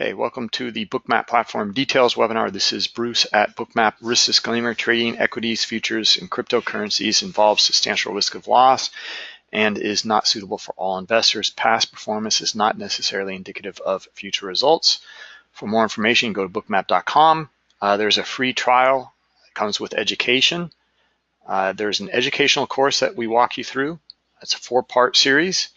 Okay, welcome to the Bookmap Platform Details webinar. This is Bruce at Bookmap. Risk disclaimer, trading equities, futures, and cryptocurrencies involves substantial risk of loss and is not suitable for all investors. Past performance is not necessarily indicative of future results. For more information, go to bookmap.com. Uh, there's a free trial. It comes with education. Uh, there's an educational course that we walk you through. It's a four-part series.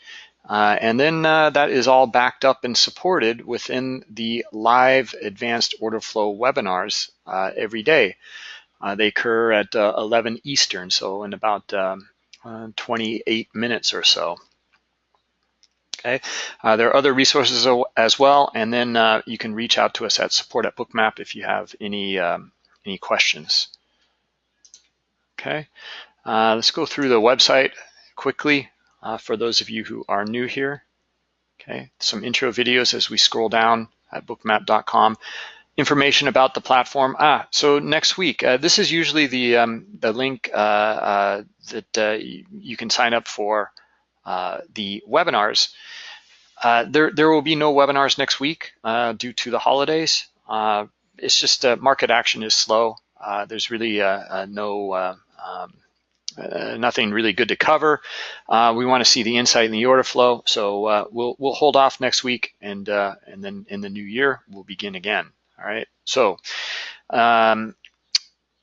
Uh, and then uh, that is all backed up and supported within the live advanced order flow webinars uh, every day. Uh, they occur at uh, 11 Eastern, so in about um, uh, 28 minutes or so. Okay, there are other resources as well, and then you can reach out to us at support at Bookmap if you have any um, any questions. Okay, let's go through the website quickly uh, for those of you who are new here. Okay, some intro videos as we scroll down at bookmap.com. Information about the platform. Ah, so next week, uh, this is usually the um, the link uh, uh that uh, you can sign up for uh, the webinars. there, there will be no webinars next week due to the holidays. it's just market action is slow. there's really no um, uh, nothing really good to cover. Uh, we want to see the insight in the order flow, so uh, we'll we'll hold off next week, and uh, and then in the new year we'll begin again. All right. So um,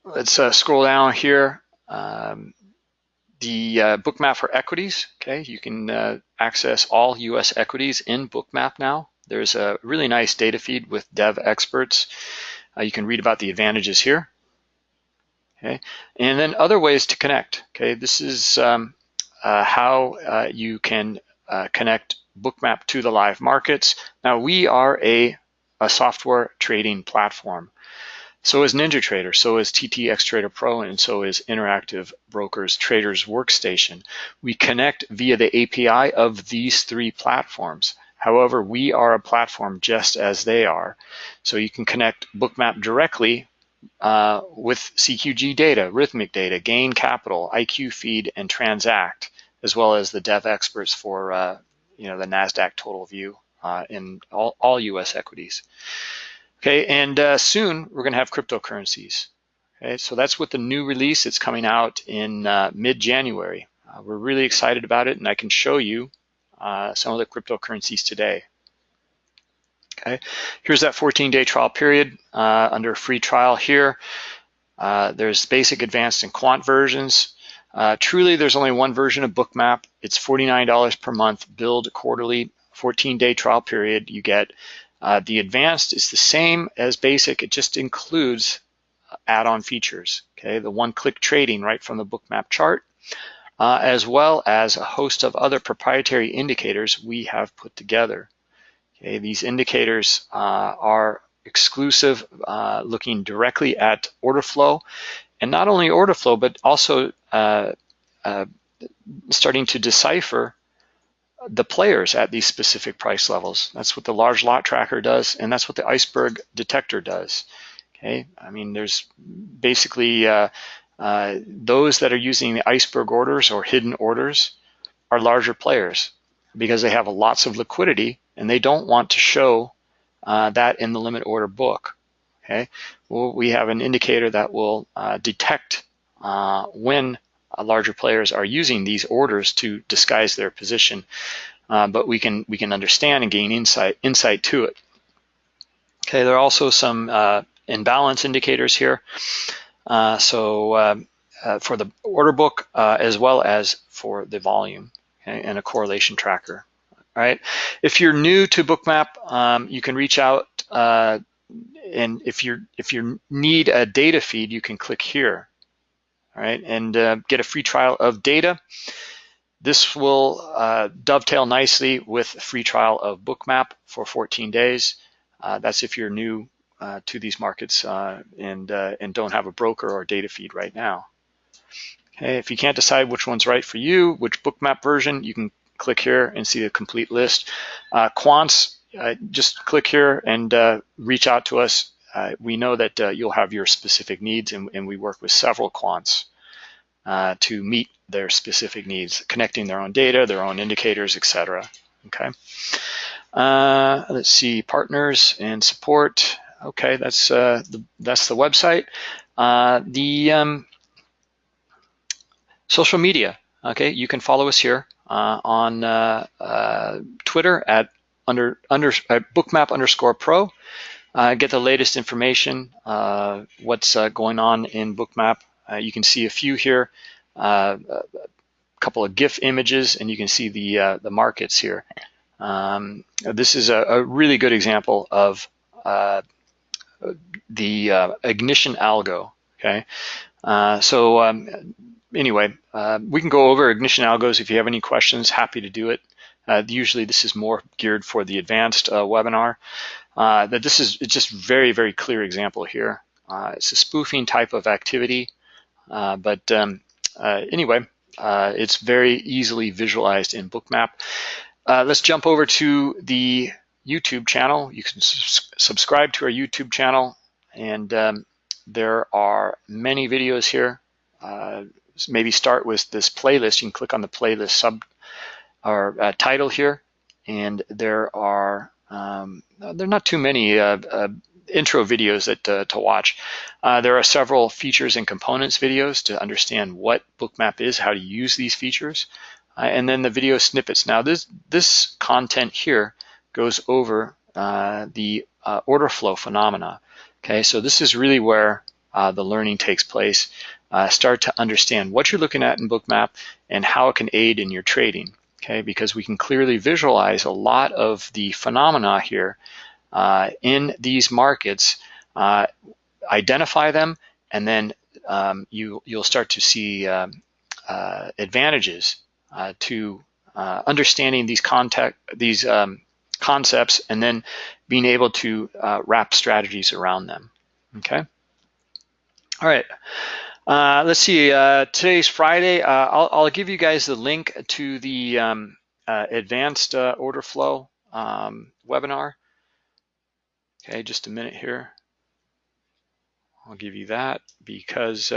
let's uh, scroll down here. Um, the uh, bookmap for equities. Okay, you can access all U.S. equities in bookmap now. There's a really nice data feed with Devexperts. you can read about the advantages here. Okay, and then other ways to connect. Okay, this is um, uh, how uh, you can uh, connect Bookmap to the live markets. Now we are a, a software trading platform. So is NinjaTrader, so is TTX Trader Pro, and so is Interactive Brokers Traders Workstation. We connect via the API of these three platforms. However, we are a platform just as they are. So you can connect Bookmap directly uh, with CQG data, Rithmic data, Gain Capital, IQ Feed, and Transact, as well as the Devexperts for uh, you know the Nasdaq Total View uh, in all, all, U.S. equities. Okay, and uh, soon we're going to have cryptocurrencies. Okay, so that's with the new release. It's coming out in uh, mid-January. Uh, we're really excited about it, and I can show you some of the cryptocurrencies today. Okay, here's that 14-day trial period uh, under free trial here. Uh, there's basic, advanced, and quant versions. Uh, truly, there's only one version of Bookmap. It's $49 per month, billed quarterly, 14-day trial period. You get uh, the advanced is the same as basic. It just includes add-on features. Okay, the one-click trading right from the Bookmap chart, uh, as well as a host of other proprietary indicators we have put together. Okay, these indicators uh, are exclusive, uh, looking directly at order flow, and not only order flow, but also uh, uh, starting to decipher the players at these specific price levels. That's what the large lot tracker does, and that's what the iceberg detector does. Okay, I mean, there's basically uh, uh, those that are using the iceberg orders or hidden orders are larger players because they have lots of liquidity and they don't want to show uh, that in the limit order book. Okay, well, we have an indicator that will uh, detect uh, when larger players are using these orders to disguise their position, uh, but we can we can understand and gain insight insight to it. Okay, there are also some uh, imbalance indicators here. Uh, so for the order book as well as for the volume okay, and a correlation tracker right? If you're new to Bookmap, um, you can reach out uh, and if you if you need a data feed, you can click here, right, and uh, get a free trial of data. This will uh, dovetail nicely with a free trial of Bookmap for 14 days. Uh, that's if you're new uh, to these markets uh, and and don't have a broker or data feed right now. Okay, if you can't decide which one's right for you, which Bookmap version, you can click here and see the complete list. Uh, quants, uh, just click here and uh, reach out to us. Uh, we know that uh, you'll have your specific needs and, and, we work with several quants uh, to meet their specific needs, connecting their own data, their own indicators, etc. Okay. Let's see, partners and support. Okay, that's the that's the website. The um, social media. Okay, you can follow us here on uh, uh, Twitter at under under bookmap underscore pro. get the latest information, what's going on in Bookmap. you can see a few here, a couple of GIF images, and you can see the the markets here. Um, this is a, a, really good example of uh, the uh, ignition algo. Okay, uh, so um, anyway, uh, we can go over ignition algos if you have any questions. Happy to do it. Uh, usually, this is more geared for the advanced uh, webinar. that this is just very very clear example here. it's a spoofing type of activity, but um, anyway, it's very easily visualized in Bookmap. Uh, let's jump over to the YouTube channel. You can subscribe to our YouTube channel, and um, there are many videos here. Uh, maybe start with this playlist. You can click on the playlist sub or uh, title here, and there are um, there are not too many uh, uh, intro videos that uh, to watch. there are several features and components videos to understand what Bookmap is, how to use these features uh, and then the video snippets. Now this, this content here goes over uh, the uh, order flow phenomena. Okay, so this is really where uh, the learning takes place. Uh, start to understand what you're looking at in Bookmap and how it can aid in your trading. Okay, because we can clearly visualize a lot of the phenomena here uh, in these markets, identify them, and then um, you, you'll start to see um, advantages uh, to uh, understanding these contact these um, concepts and then being able to uh, wrap strategies around them. Okay. All right. Uh, let's see. Uh, today's Friday. Uh, I'll, I'll, give you guys the link to the um, advanced order flow um, webinar. Okay, just a minute here. I'll give you that because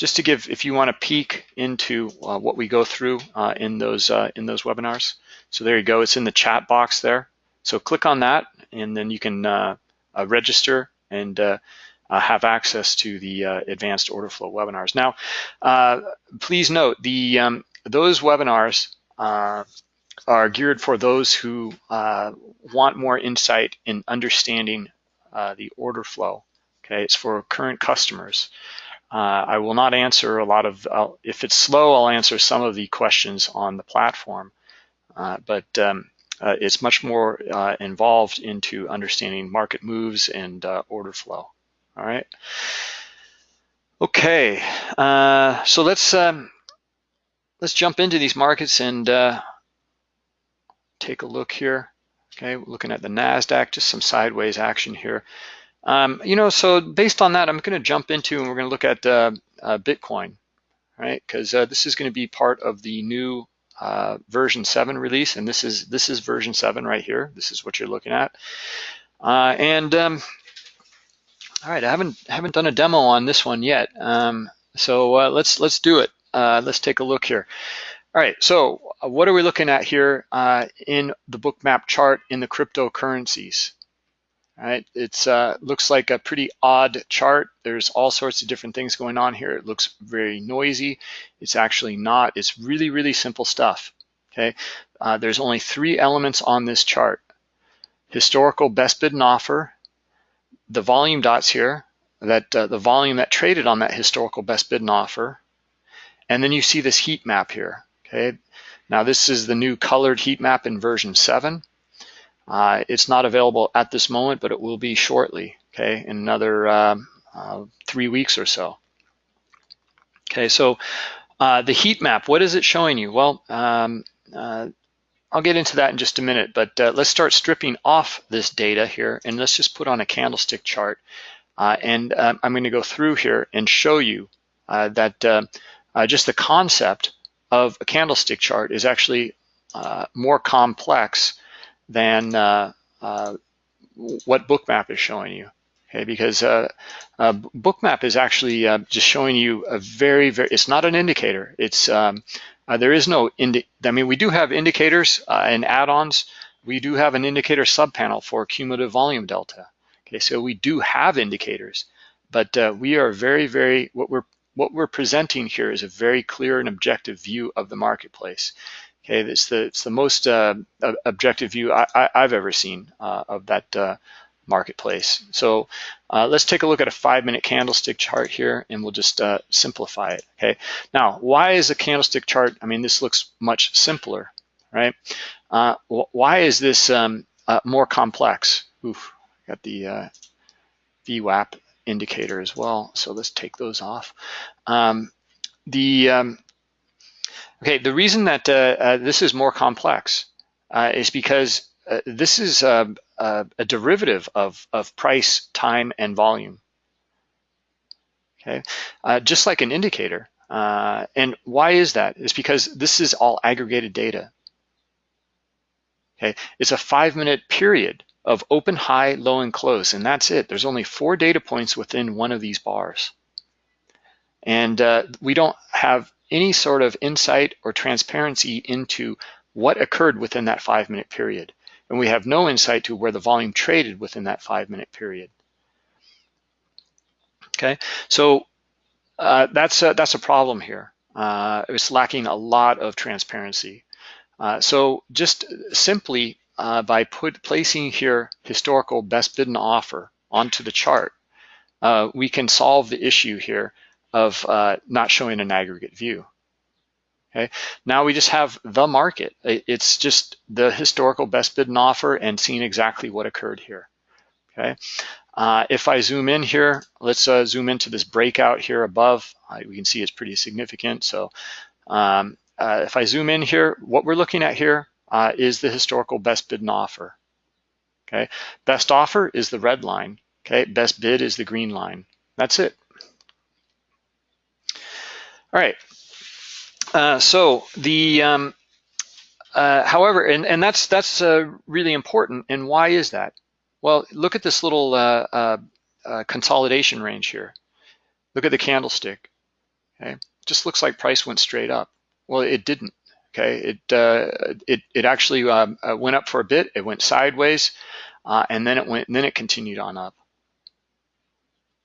just to give, if you want to peek into uh, what we go through uh, in those uh, in those webinars. So there you go. It's in the chat box there. So click on that, and then you can uh, uh, register and uh, have access to the advanced order flow webinars. Now, please note the um, those webinars are geared for those who want more insight in understanding the order flow. Okay, it's for current customers. Uh, I will not answer a lot of, I'll, if it's slow, I'll answer some of the questions on the platform, uh, but um, uh, it's much more uh, involved into understanding market moves and uh, order flow, all right? Okay, uh, so let's, um, let's jump into these markets and take a look here. Okay, looking at the NASDAQ, just some sideways action here. Um, you know, so based on that, I'm going to jump into and we're going to look at uh, uh, Bitcoin, right? Because uh, this is going to be part of the new uh, version 7 release, and this is this is version 7 right here. This is what you're looking at. Uh, and um, all right, I haven't haven't done a demo on this one yet, um, so uh, let's let's do it. let's take a look here. All right, so what are we looking at here in the bookmap chart in the cryptocurrencies? right? It uh, looks like a pretty odd chart. There's all sorts of different things going on here. It looks very noisy. It's actually not. It's really, really simple stuff, okay? Uh, there's only three elements on this chart. Historical best bid and offer, the volume dots here, that uh, the volume that traded on that historical best bid and offer, and then you see this heat map here, okay? Now this is the new colored heat map in version 7. Uh, it's not available at this moment, but it will be shortly, okay, in another um, uh, three weeks or so. Okay, so uh, the heat map, what is it showing you? Well, um, uh, I'll get into that in just a minute, but uh, let's start stripping off this data here and let's just put on a candlestick chart. Uh, and um, I'm gonna go through here and show you that just the concept of a candlestick chart is actually more complex than uh, uh, what Bookmap is showing you. Okay, because uh, uh, Bookmap is actually uh, just showing you a very, very, it's not an indicator. It's, um, uh, there is no, indi I mean, we do have indicators uh, and add-ons, we do have an indicator subpanel for cumulative volume delta. Okay, so we do have indicators, but uh, we are very, very, what we're, what we're presenting here is a very clear and objective view of the marketplace. Okay, it's the, it's the most uh, objective view I, have ever seen uh, of that uh, marketplace. So uh, let's take a look at a five minute candlestick chart here and we'll just uh, simplify it, okay? Now, why is a candlestick chart, I mean, this looks much simpler, right? Uh, why is this um, uh, more complex? Oof, got the uh, VWAP indicator as well, so let's take those off. Um, the um, Okay, the reason that uh, this is more complex is because uh, this is a, a, a derivative of, of price, time, and volume. Okay, uh, just like an indicator. Uh, and why is that? It's because this is all aggregated data. Okay, it's a five minute period of open, high, low, and close, and that's it. There's only four data points within one of these bars. And uh, we don't have any sort of insight or transparency into what occurred within that five minute period and we have no insight to where the volume traded within that five minute period. Okay, so uh, that's, a, that's a problem here. Uh, it's lacking a lot of transparency. Uh, so just simply uh, by put, placing here historical best bid and offer onto the chart, uh, we can solve the issue here of uh, not showing an aggregate view. Okay, now we just have the market. It's just the historical best bid and offer and seeing exactly what occurred here. Okay, uh, if I zoom in here, let's uh, zoom into this breakout here above. Uh, we can see it's pretty significant. So um, uh, if I zoom in here, what we're looking at here uh, is the historical best bid and offer. Okay, best offer is the red line. Okay, best bid is the green line. That's it. All right, uh, so the, um, uh, however, and, and that's that's uh, really important. And why is that? Well, look at this little uh, uh, consolidation range here. Look at the candlestick. Okay, just looks like price went straight up. Well, it didn't. Okay, it it it actually um, went up for a bit. It went sideways, and then it went. Then it continued on up.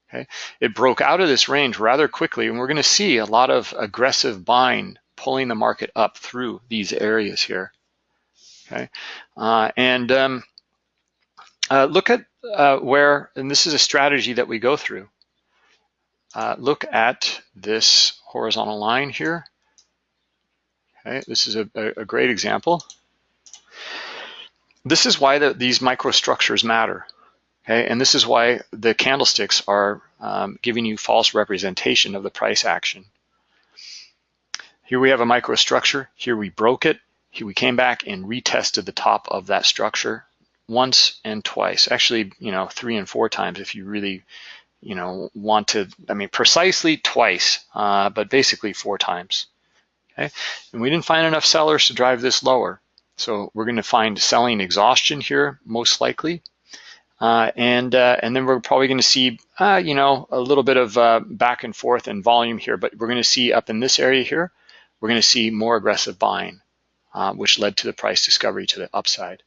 Okay, it broke out of this range rather quickly, and we're going to see a lot of aggressive buying pulling the market up through these areas here. Okay, uh, and um, uh, look at uh, where, and this is a strategy that we go through. Uh, look at this horizontal line here. Okay, this is a, a great example. This is why the, these microstructures matter. Okay, and this is why the candlesticks are um, giving you false representation of the price action. Here we have a microstructure. Here we broke it. Here we came back and retested the top of that structure once and twice. Actually, you know, three and four times if you really, you know, want to, I mean, precisely twice, uh, but basically four times. Okay, and we didn't find enough sellers to drive this lower. So we're going to find selling exhaustion here, most likely. Uh, and uh, and then we're probably going to see, uh, you know, a little bit of uh, back and forth in volume here, but we're going to see up in this area here, we're going to see more aggressive buying, uh, which led to the price discovery to the upside.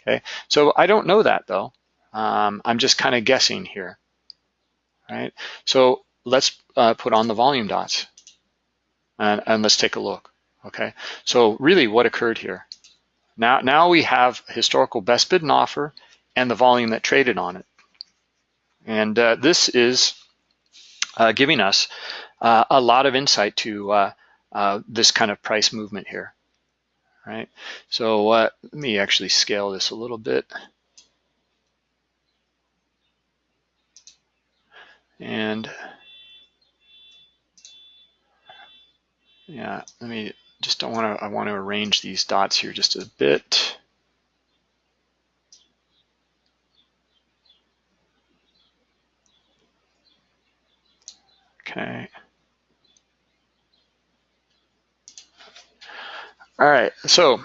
Okay, so I don't know that though. Um, I'm just kind of guessing here. Right, so let's uh, put on the volume dots and, and let's take a look. Okay, so really what occurred here? Now, now we have historical best bid and offer and the volume that traded on it. And uh, this is uh, giving us uh, a lot of insight to uh, uh, this kind of price movement here, right? So uh, let me actually scale this a little bit. And yeah, let me just don't want to, I want to arrange these dots here just a bit. Okay. All right, so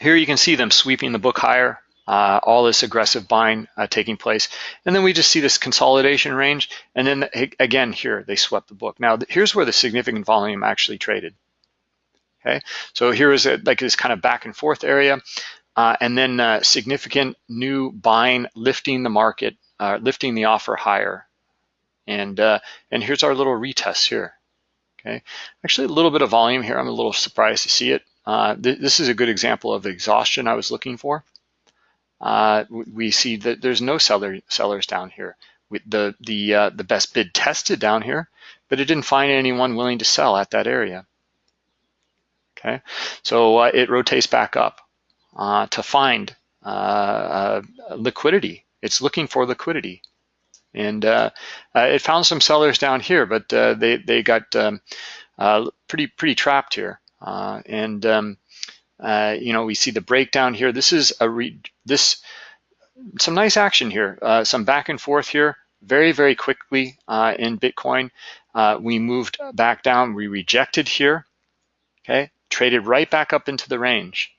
here you can see them sweeping the book higher, uh, all this aggressive buying uh, taking place. And then we just see this consolidation range. And then again, here they swept the book. Now here's where the significant volume actually traded. Okay, so here is a, like this kind of back and forth area. uh, and then uh, significant new buying lifting the market, uh, lifting the offer higher. And, uh, and here's our little retest here. Okay, actually a little bit of volume here. I'm a little surprised to see it. Uh, th this is a good example of exhaustion I was looking for. Uh, we see that there's no seller sellers down here. The the uh, the best bid tested down here, but it didn't find anyone willing to sell at that area. Okay, so uh, it rotates back up uh, to find uh, liquidity. It's looking for liquidity. And uh, uh, it found some sellers down here, but uh, they, they got um, pretty, pretty trapped here. and, um, you know, we see the breakdown here. This is a re this some nice action here, some back and forth here, very, very quickly in Bitcoin. we moved back down, we rejected here, okay, traded right back up into the range.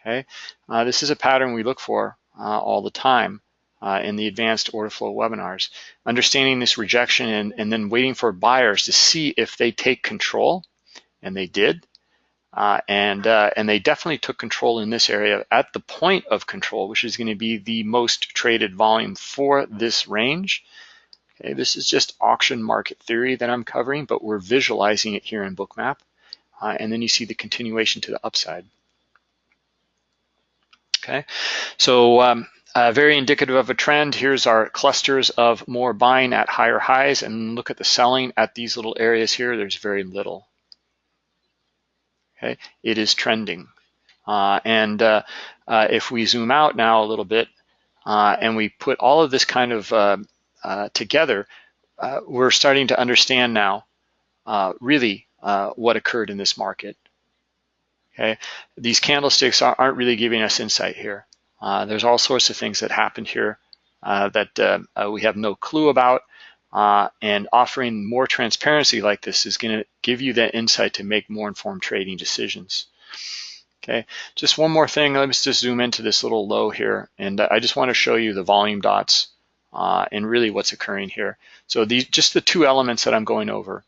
Okay, uh, this is a pattern we look for uh, all the time uh, in the advanced order flow webinars. Understanding this rejection and, and then waiting for buyers to see if they take control, and they did. Uh, and uh, and they definitely took control in this area at the point of control, which is going to be the most traded volume for this range. Okay, this is just auction market theory that I'm covering, but we're visualizing it here in Bookmap. Uh, and then you see the continuation to the upside. Okay, so um, uh, very indicative of a trend. Here's our clusters of more buying at higher highs and look at the selling at these little areas here. There's very little. Okay, it is trending. Uh, and uh, uh if we zoom out now a little bit uh, and we put all of this kind of uh, together, we're starting to understand now really what occurred in this market. Okay, these candlesticks aren't really giving us insight here. Uh, there's all sorts of things that happened here uh, that uh, uh we have no clue about. Uh, and offering more transparency like this is going to give you that insight to make more informed trading decisions. Okay, just one more thing. Let's just zoom into this little low here. And I just want to show you the volume dots uh, and really what's occurring here. So these just the two elements that I'm going over.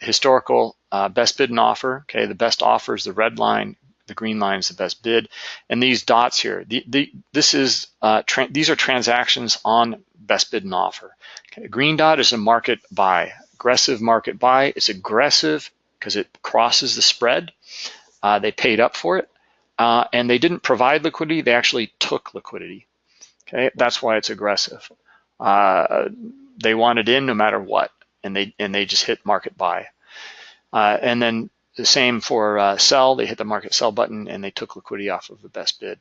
historical best bid and offer. Okay, the best offer is the red line the green line is the best bid. And these dots here, the, the, this is uh, these are transactions on best bid and offer. Okay, green dot is a market buy, aggressive market buy. It's aggressive because it crosses the spread. Uh, they paid up for it, uh, and they didn't provide liquidity. They actually took liquidity. Okay, that's why it's aggressive. Uh, they wanted in no matter what, and they and they just hit market buy. Uh, and then the same for uh, sell, they hit the market sell button and they took liquidity off of the best bid.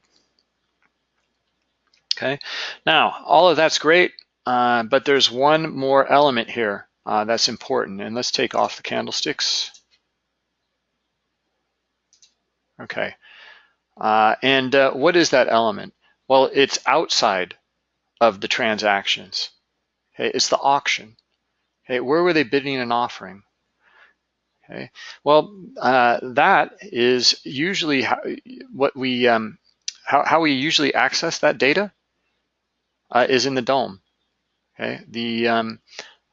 Okay, now all of that's great, uh, but there's one more element here uh, that's important. And let's take off the candlesticks. Okay, uh, and uh, what is that element? Well, it's outside of the transactions. Okay, it's the auction. Okay, where were they bidding and offering? Okay, well, uh, that is usually how, what we um, how, how we usually access that data uh, is in the DOM. Okay, the um,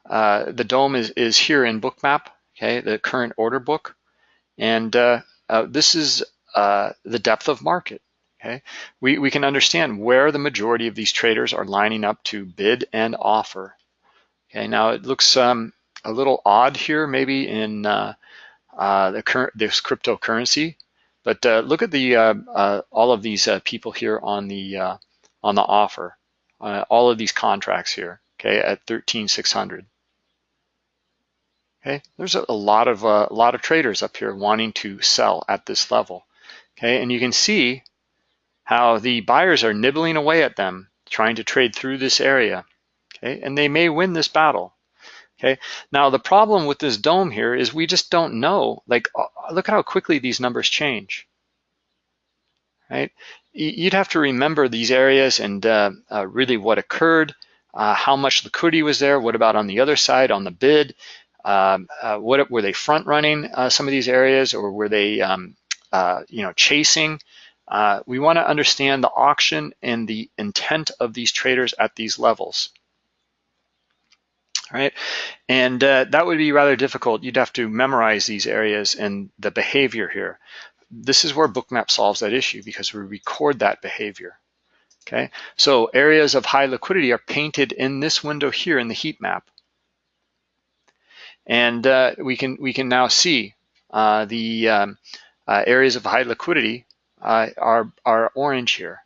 uh, the DOM is is here in Bookmap. Okay, the current order book, and uh, uh, this is uh, the depth of market. Okay, we we can understand where the majority of these traders are lining up to bid and offer. Okay, now it looks um, a little odd here, maybe in uh, uh, the current this cryptocurrency. But uh, look at the uh, uh, all of these uh, people here on the on the offer, all of these contracts here. Okay, at 13,600. Okay, there's a, a lot of a lot of traders up here wanting to sell at this level. Okay, and you can see how the buyers are nibbling away at them, trying to trade through this area. Okay, and they may win this battle. Okay, now the problem with this DOM here is we just don't know. Like, uh, look at how quickly these numbers change. Right? You'd have to remember these areas and uh, uh, really what occurred, uh, how much liquidity was there, what about on the other side on the bid, um, uh, what were they front running uh, some of these areas or were they um, you know chasing? we want to understand the auction and the intent of these traders at these levels right? And uh, that would be rather difficult. You'd have to memorize these areas and the behavior here. this is where Bookmap solves that issue because we record that behavior. Okay, so areas of high liquidity are painted in this window here in the heat map. And uh, we can we can now see uh, the um, uh, areas of high liquidity uh, are, are orange here,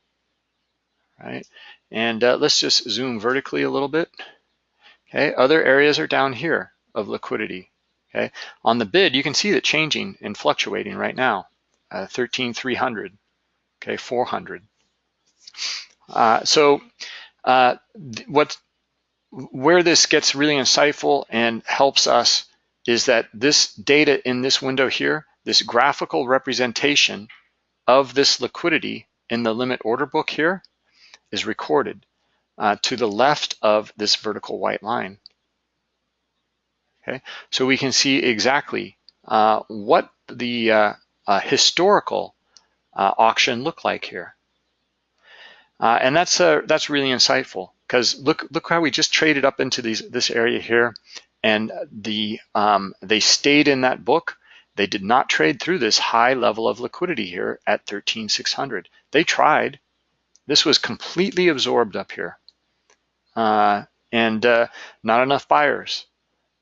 right? And uh, let's just zoom vertically a little bit. Okay, other areas are down here of liquidity. Okay, on the bid, you can see it changing and fluctuating right now. Uh, 13,300, okay, 400. Uh, so uh, what, where this gets really insightful and helps us is that this data in this window here, this graphical representation of this liquidity in the limit order book here is recorded uh, to the left of this vertical white line. Okay, so we can see exactly uh, what the uh, uh historical uh, auction looked like here. Uh, and that's that's really insightful because look look how we just traded up into these this area here, and the um, they stayed in that book. They did not trade through this high level of liquidity here at 13,600. They tried. This was completely absorbed up here uh, and uh, not enough buyers,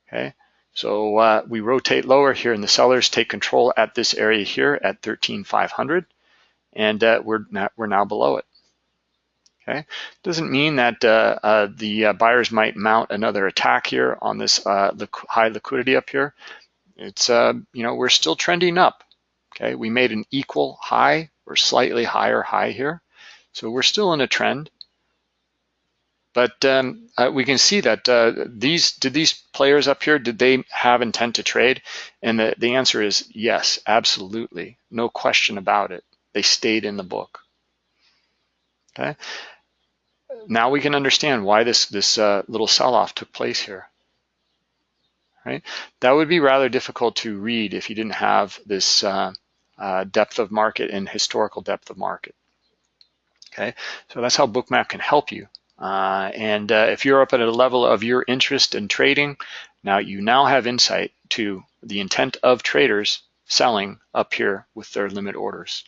okay? So uh, we rotate lower here and the sellers take control at this area here at 13,500 and uh, we're, not, we're now below it. Okay, doesn't mean that uh, uh, the buyers might mount another attack here on this uh, high liquidity up here. It's, you know, we're still trending up. Okay, we made an equal high or slightly higher high here. So we're still in a trend. But um, uh, we can see that uh, these, did these players up here, did they have intent to trade? And the, the answer is yes, absolutely. No question about it. They stayed in the book. Okay. Now we can understand why this, this uh, little sell-off took place here. Right? That would be rather difficult to read if you didn't have this uh, uh, depth of market and historical depth of market. Okay, so that's how Bookmap can help you uh, and uh, if you're up at a level of your interest in trading, now you now have insight to the intent of traders selling up here with their limit orders.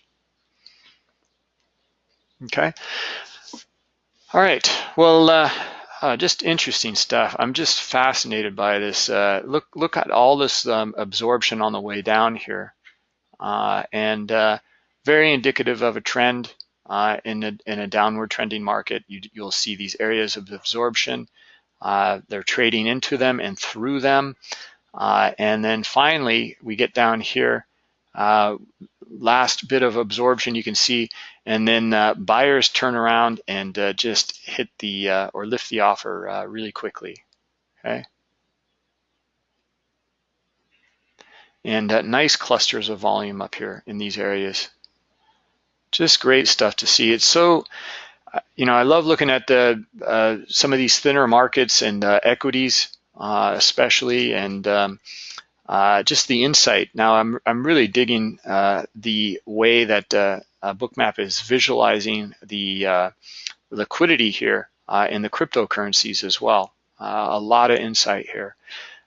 Okay. All right. Well, uh, uh, just interesting stuff. I'm just fascinated by this. Uh, look, look at all this um, absorption on the way down here, uh, and uh, very indicative of a trend uh, in, a, in a downward trending market, you, will see these areas of absorption. Uh, they're trading into them and through them. Uh, and then finally, we get down here, uh, last bit of absorption you can see, and then uh, buyers turn around and uh, just hit the, or lift the offer really quickly, okay? And nice clusters of volume up here in these areas just great stuff to see. It's so, you know, I love looking at the uh, some of these thinner markets and uh, equities, uh, especially, and um, uh, just the insight. Now, I'm I'm really digging uh, the way that uh, Bookmap is visualizing the liquidity here in the cryptocurrencies as well. a lot of insight here.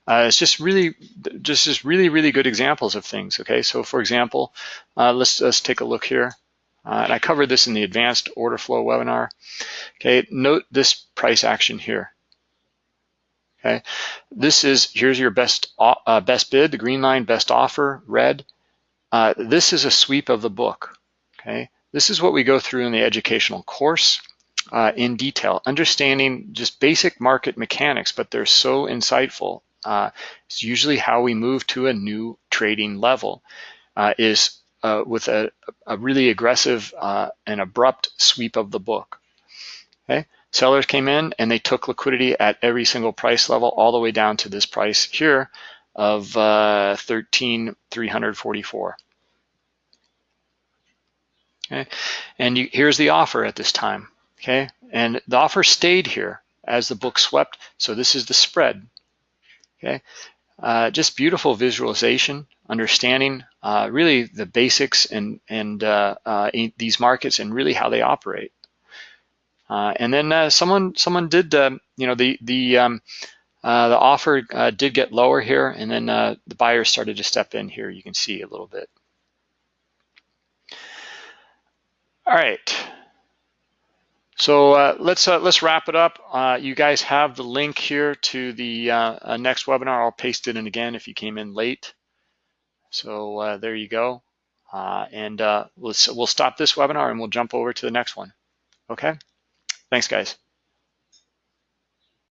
it's just really, just just really, really good examples of things. Okay, so for example, let's let's take a look here. Uh, and I covered this in the advanced order flow webinar. Okay, note this price action here. Okay, this is, here's your best, uh, best bid, the green line, best offer, red. Uh, this is a sweep of the book, okay? This is what we go through in the educational course uh, in detail, understanding just basic market mechanics, but they're so insightful. Uh, it's usually how we move to a new trading level uh, is uh, with a, a, really aggressive uh, and abrupt sweep of the book. Okay, sellers came in and they took liquidity at every single price level all the way down to this price here of uh, 13,344. Okay, and you, here's the offer at this time. Okay, and the offer stayed here as the book swept. So this is the spread. Okay, uh, just beautiful visualization, understanding uh, really the basics and, and uh, uh these markets and really how they operate. And then someone someone did, um, you know, the the um, the offer did get lower here, and then the buyers started to step in here. You can see a little bit. All right. So uh, let's uh, let's wrap it up. Uh, you guys have the link here to the uh, uh, next webinar. I'll paste it in again if you came in late. So uh, there you go. and let's we'll stop this webinar and we'll jump over to the next one. Okay. Thanks, guys.